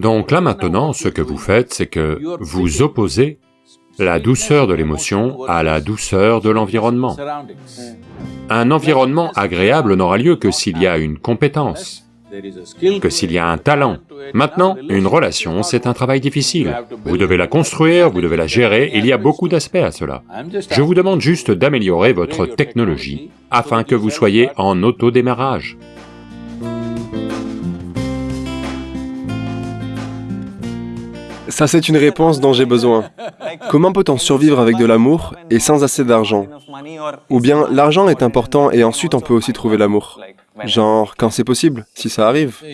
Donc là maintenant, ce que vous faites, c'est que vous opposez la douceur de l'émotion à la douceur de l'environnement. Un environnement agréable n'aura lieu que s'il y a une compétence, que s'il y a un talent. Maintenant, une relation, c'est un travail difficile. Vous devez la construire, vous devez la gérer, il y a beaucoup d'aspects à cela. Je vous demande juste d'améliorer votre technologie afin que vous soyez en autodémarrage. Ça c'est une réponse dont j'ai besoin. Comment peut-on survivre avec de l'amour et sans assez d'argent? Ou bien l'argent est important et ensuite on peut aussi trouver l'amour Genre, quand c'est possible, si ça arrive.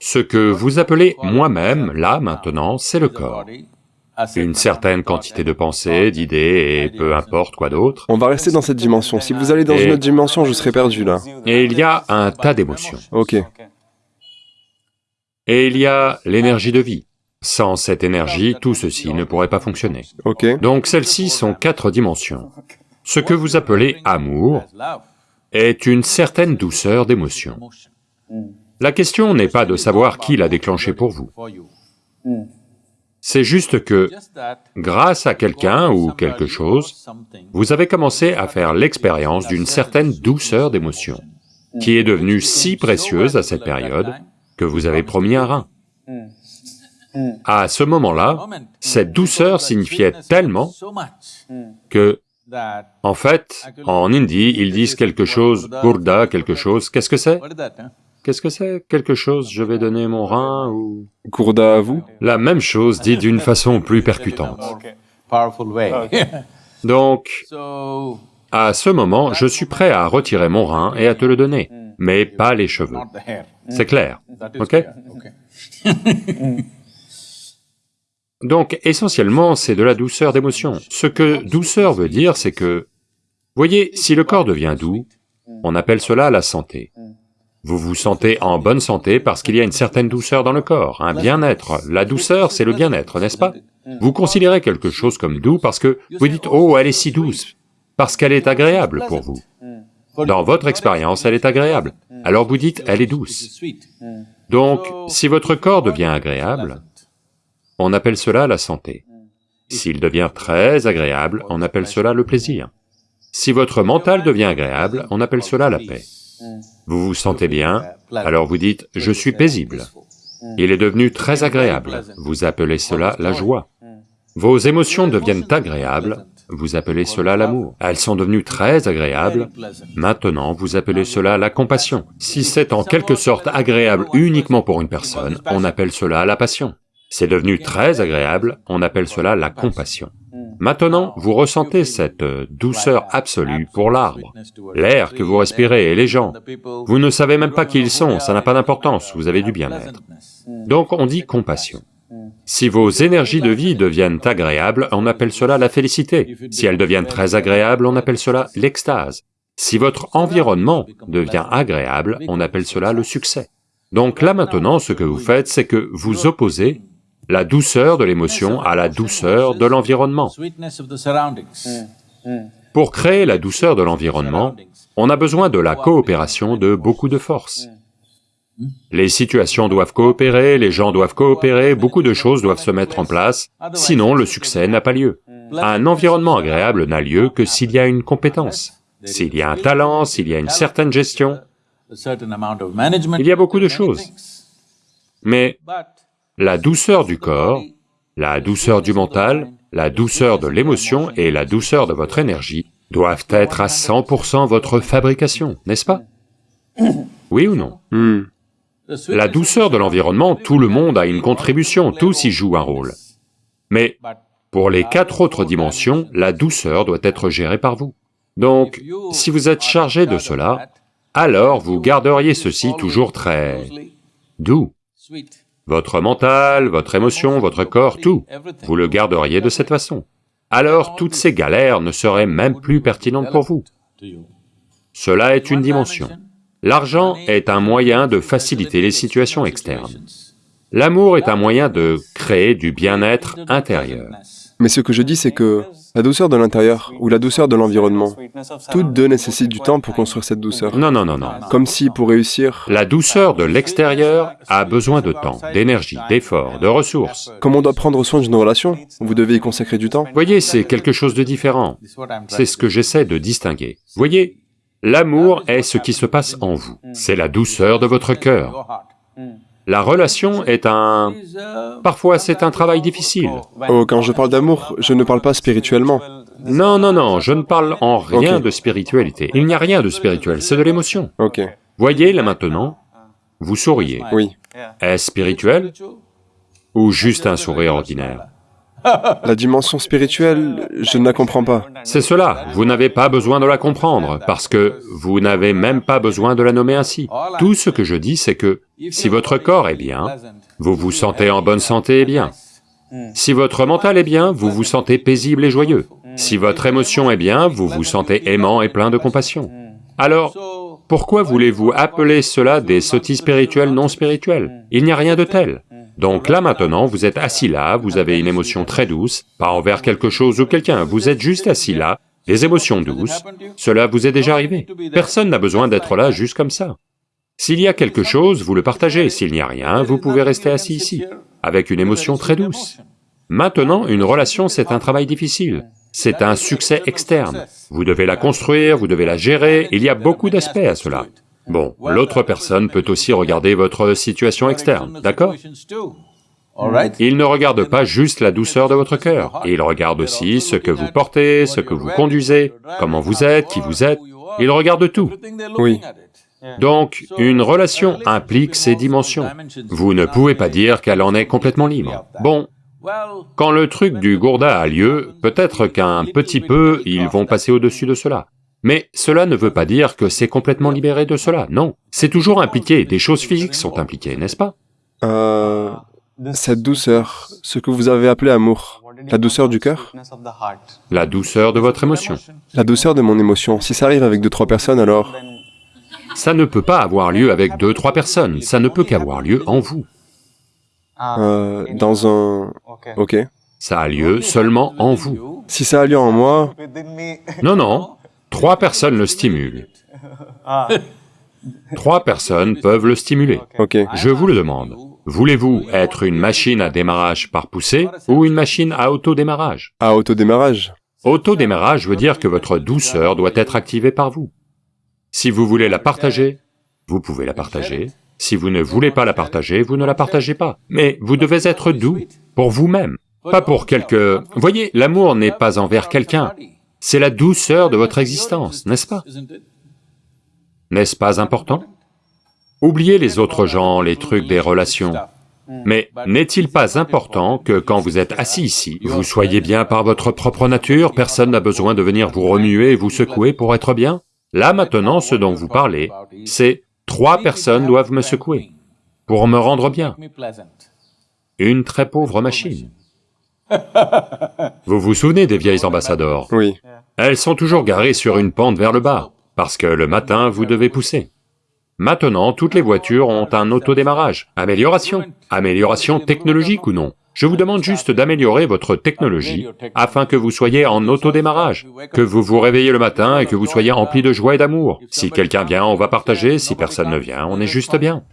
Ce que vous appelez moi-même, là, maintenant, c'est le corps. Une certaine quantité de pensées, d'idées, et peu importe quoi d'autre. On va rester dans cette dimension. Si vous allez dans Et- une autre dimension, je serai perdu là. Et il y a un tas d'émotions. Ok. Et il y a l'énergie de vie. Sans cette énergie, tout ceci ne pourrait pas fonctionner. Donc celles-ci sont quatre dimensions. Ce que vous appelez amour est une certaine douceur d'émotion. La question n'est pas de savoir qui l'a déclenché pour vous. C'est juste que, grâce à quelqu'un ou quelque chose, vous avez commencé à faire l'expérience d'une certaine douceur d'émotion, qui est devenue si précieuse à cette période que vous avez promis un rein. À ce moment-là, cette douceur signifiait tellement que, en fait, en hindi, ils disent quelque chose, Gurda, quelque chose, qu'est-ce que c'est? Qu'est-ce que c'est? Quelque chose, je vais donner mon rein ou... Gourda à vous? La même chose dit d'une façon plus percutante. Donc, à ce moment, je suis prêt à retirer mon rein et à te le donner, mais pas les cheveux. C'est clair, ok? Donc, essentiellement, c'est de la douceur d'émotion. Ce que douceur veut dire, c'est que, voyez, si le corps devient doux, on appelle cela la santé. Vous vous sentez en bonne santé parce qu'il y a une certaine douceur dans le corps, un bien-être. La douceur, c'est le bien-être, n'est-ce pas? Vous considérez quelque chose comme doux parce que vous dites « Oh, elle est si douce », parce qu'elle est agréable pour vous. Dans votre expérience, elle est agréable. Alors vous dites « elle est douce ». Donc, si votre corps devient agréable, on appelle cela la santé. S'il devient très agréable, on appelle cela le plaisir. Si votre mental devient agréable, on appelle cela la paix. Vous vous sentez bien, alors vous dites « je suis paisible ». Il est devenu très agréable, vous appelez cela la joie. Vos émotions deviennent agréables, vous appelez cela l'amour. Elles sont devenues très agréables, maintenant vous appelez cela la compassion. Si c'est en quelque sorte agréable uniquement pour une personne, on appelle cela la passion. C'est devenu très agréable, on appelle cela la compassion. Maintenant, vous ressentez cette euh, douceur absolue pour l'arbre, l'air que vous respirez et les gens. Vous ne savez même pas qui ils sont, ça n'a pas d'importance, vous avez du bien-être. Donc on dit compassion. Si vos énergies de vie deviennent agréables, on appelle cela la félicité. Si elles deviennent très agréables, on appelle cela l'extase. Si votre environnement devient agréable, on appelle cela le succès. Donc là maintenant, ce que vous faites, c'est que vous opposez la douceur de l'émotion à la douceur de l'environnement. Pour créer la douceur de l'environnement, on a besoin de la coopération de beaucoup de forces. Les situations doivent coopérer, les gens doivent coopérer, beaucoup de choses doivent se mettre en place, sinon le succès n'a pas lieu. Un environnement agréable n'a lieu que s'il y a une compétence, s'il y a un talent, s'il y a une certaine gestion, il y a beaucoup de choses. Mais la douceur du corps, la douceur du mental, la douceur de l'émotion et la douceur de votre énergie doivent être à 100% votre fabrication, n'est-ce pas? Oui ou non? Hmm. La douceur de l'environnement, tout le monde a une contribution, tous y jouent un rôle. Mais pour les quatre autres dimensions, la douceur doit être gérée par vous. Donc, si vous êtes chargé de cela, alors vous garderiez ceci toujours très doux. Votre mental, votre émotion, votre corps, tout, vous le garderiez de cette façon. Alors toutes ces galères ne seraient même plus pertinentes pour vous. Cela est une dimension. L'argent est un moyen de faciliter les situations externes. L'amour est un moyen de créer du bien-être intérieur. Mais ce que je dis, c'est que la douceur de l'intérieur ou la douceur de l'environnement, toutes deux nécessitent du temps pour construire cette douceur. Non, non, non, non. Comme si, pour réussir, La douceur de l'extérieur a besoin de temps, d'énergie, d'efforts, de ressources. comme on doit prendre soin d'une relation, vous devez y consacrer du temps. Voyez, c'est quelque chose de différent. C'est ce que j'essaie de distinguer. Voyez, l'amour est ce qui se passe en vous. C'est la douceur de votre cœur. La relation est un... Parfois, c'est un travail difficile. Oh, quand je parle d'amour, je ne parle pas spirituellement. Non, non, non, je ne parle en rien de spiritualité. Il n'y a rien de spirituel, c'est de l'émotion. Ok, Voyez, là maintenant, vous souriez. oui. Est-ce spirituel ou juste un sourire ordinaire? La dimension spirituelle, je ne la comprends pas. C'est cela, vous n'avez pas besoin de la comprendre, parce que vous n'avez même pas besoin de la nommer ainsi. Tout ce que je dis, c'est que si votre corps est bien, vous vous sentez en bonne santé et bien. Si votre mental est bien, vous vous sentez paisible et joyeux. Si votre émotion est bien, vous vous sentez aimant et plein de compassion. Alors, pourquoi voulez-vous appeler cela des sottises spirituelles non spirituelles Il n'y a rien de tel. Donc là maintenant, vous êtes assis là, vous avez une émotion très douce, pas envers quelque chose ou quelqu'un, vous êtes juste assis là, des émotions douces, cela vous est déjà arrivé. Personne n'a besoin d'être là juste comme ça. S'il y a quelque chose, vous le partagez, s'il n'y a rien, vous pouvez rester assis ici, avec une émotion très douce. Maintenant, une relation, c'est un travail difficile. C'est un succès externe. Vous devez la construire, vous devez la gérer, il y a beaucoup d'aspects à cela. Bon, l'autre personne peut aussi regarder votre situation externe, d'accord Il ne regarde pas juste la douceur de votre cœur, il regarde aussi ce que vous portez, ce que vous conduisez, comment vous êtes, qui vous êtes, il regarde tout. Oui. Donc, une relation implique ces dimensions. Vous ne pouvez pas dire qu'elle en est complètement libre. Bon, quand le truc du gourda a lieu, peut-être qu'un petit peu, ils vont passer au-dessus de cela. Mais cela ne veut pas dire que c'est complètement libéré de cela, non. C'est toujours impliqué, des choses physiques sont impliquées, n'est-ce pas? Euh, cette douceur, ce que vous avez appelé amour, la douceur du cœur, La douceur de votre émotion. la douceur de mon émotion, si ça arrive avec deux, trois personnes, alors... Ça ne peut pas avoir lieu avec deux, trois personnes, ça ne peut qu'avoir lieu en vous. Euh, dans un... Ok. Ça a lieu seulement en vous. Si ça a lieu en moi, Non, non, trois personnes le stimulent. Trois personnes peuvent le stimuler. Je vous le demande, voulez-vous être une machine à démarrage par poussée ou une machine à autodémarrage? À autodémarrage. Autodémarrage veut dire que votre douceur doit être activée par vous. Si vous voulez la partager, vous pouvez la partager. Si vous ne voulez pas la partager, vous ne la partagez pas. Mais vous devez être doux, pour vous-même, pas pour quelque... Voyez, l'amour n'est pas envers quelqu'un, c'est la douceur de votre existence, n'est-ce pas? N'est-ce pas important? Oubliez les autres gens, les trucs des relations. Mais n'est-il pas important que quand vous êtes assis ici, vous soyez bien par votre propre nature, personne n'a besoin de venir vous remuer et vous secouer pour être bien? Là maintenant, ce dont vous parlez, c'est trois personnes doivent me secouer pour me rendre bien. Une très pauvre machine. Vous vous souvenez des vieilles ambassadeurs? Oui. Elles sont toujours garées sur une pente vers le bas, parce que le matin, vous devez pousser. Maintenant, toutes les voitures ont un autodémarrage. Amélioration. Amélioration technologique ou non? Je vous demande juste d'améliorer votre technologie afin que vous soyez en autodémarrage, que vous vous réveillez le matin et que vous soyez empli de joie et d'amour. Si quelqu'un vient, on va partager, si personne ne vient, on est juste bien.